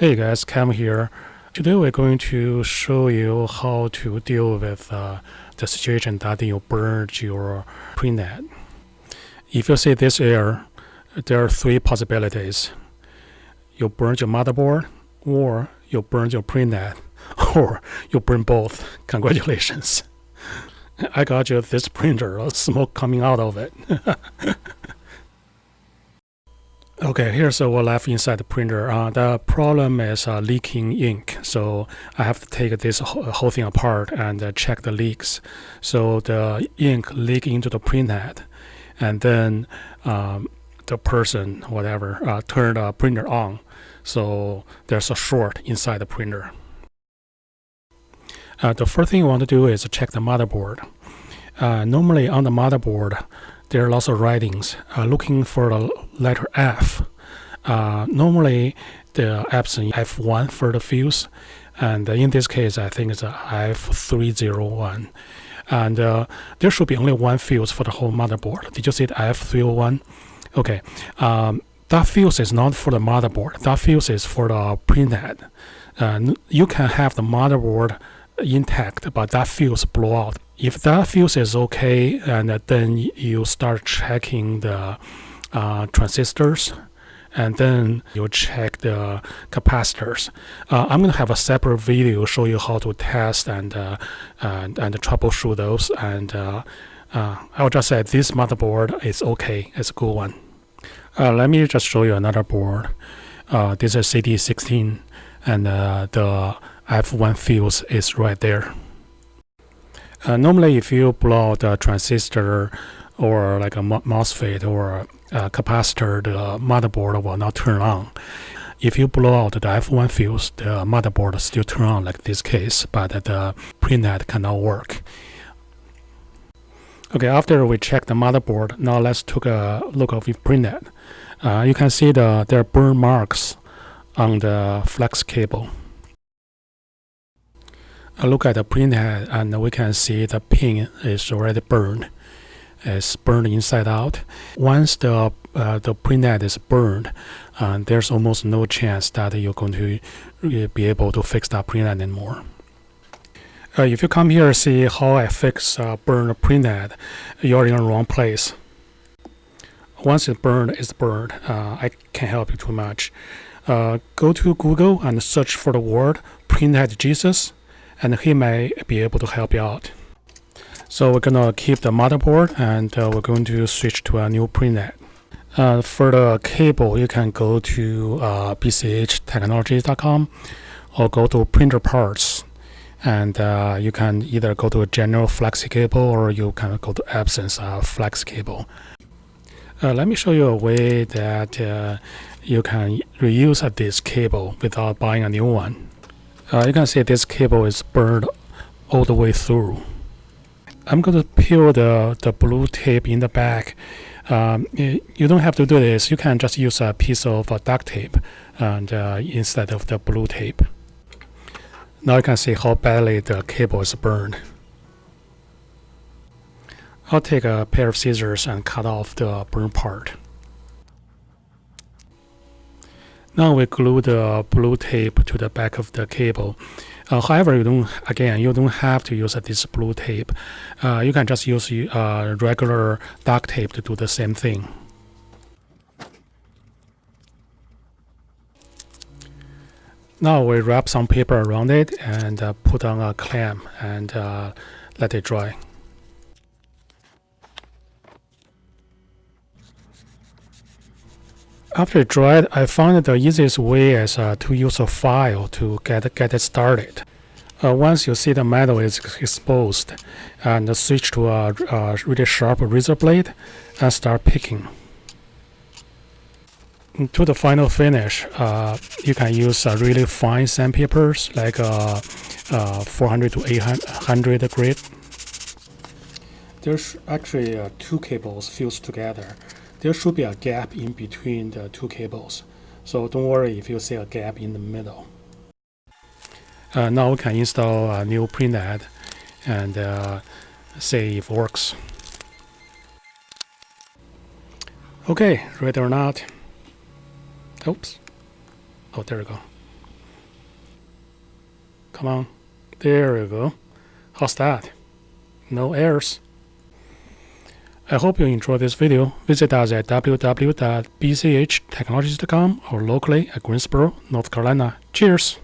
Hey guys, Cam here. Today we're going to show you how to deal with uh, the situation that you burned your printhead. If you see this error, there are three possibilities. You burned your motherboard, or you burned your printhead, or you burned both. Congratulations. I got you this printer, smoke coming out of it. Okay, here's what left inside the printer. Uh, the problem is uh, leaking ink, so I have to take this whole thing apart and uh, check the leaks. So the ink leak into the printhead, and then um, the person, whatever, uh, turned the printer on. So there's a short inside the printer. Uh, the first thing you want to do is check the motherboard. Uh, normally on the motherboard, there are lots of writings uh, looking for the letter F. Uh, normally, the Epson F1 for the fuse, and in this case, I think it's a F301. And uh, there should be only one fuse for the whole motherboard. Did you see the F301? Okay, um, that fuse is not for the motherboard. That fuse is for the printhead. Uh, you can have the motherboard intact, but that fuse blow out if that fuse is okay, and then you start checking the uh, transistors, and then you check the capacitors. Uh, I'm going to have a separate video show you how to test and uh, and, and troubleshoot those. And uh, uh, I'll just say this motherboard is okay. It's a good one. Uh, let me just show you another board. this is CD16, and the F1 fuse is right there. Uh, normally, if you blow a transistor or like a MOSFET or a capacitor, the motherboard will not turn on. If you blow out the F1 fuse, the motherboard still turn on like this case, but the printhead cannot work. Okay, after we check the motherboard, now let's take a look of the printhead. Uh, you can see the there are burn marks on the flex cable look at the printhead and we can see the pin is already burned. It's burned inside out. Once the uh, the printhead is burned, uh, there's almost no chance that you're going to uh, be able to fix that printhead anymore. Uh, if you come here see how I fix uh, burned printhead, you're in the wrong place. Once it's burned, it's burned. Uh, I can't help you too much. Uh, go to Google and search for the word printhead Jesus and he may be able to help you out. So we're gonna keep the motherboard and uh, we're going to switch to a new printhead. Uh, for the cable, you can go to uh, bchtechnologies.com or go to printer parts and uh, you can either go to a general flexi cable or you can go to Epson's uh, flex cable. Uh, let me show you a way that uh, you can reuse this cable without buying a new one. Uh, you can see this cable is burned all the way through. I'm going to peel the, the blue tape in the back. Um, you don't have to do this. You can just use a piece of uh, duct tape and uh, instead of the blue tape. Now you can see how badly the cable is burned. I'll take a pair of scissors and cut off the burned part. Now we glue the blue tape to the back of the cable. Uh, however, you don't again you don't have to use this blue tape. Uh, you can just use uh, regular duct tape to do the same thing. Now we wrap some paper around it and uh, put on a clamp and uh, let it dry. After dried, I found the easiest way is uh, to use a file to get, get it started. Uh, once you see the metal is exposed, and switch to a, a really sharp razor blade and start picking. To the final finish, uh, you can use uh, really fine sandpapers like uh, uh, 400 to 800 grit. There's actually uh, two cables fused together there should be a gap in between the two cables. So don't worry if you see a gap in the middle. Uh, now we can install a new printhead and uh, see if it works. Okay, ready or not. Oops. Oh, there we go. Come on. There you go. How's that? No errors. I hope you enjoyed this video. Visit us at www.bchtechnologies.com or locally at Greensboro, North Carolina. Cheers!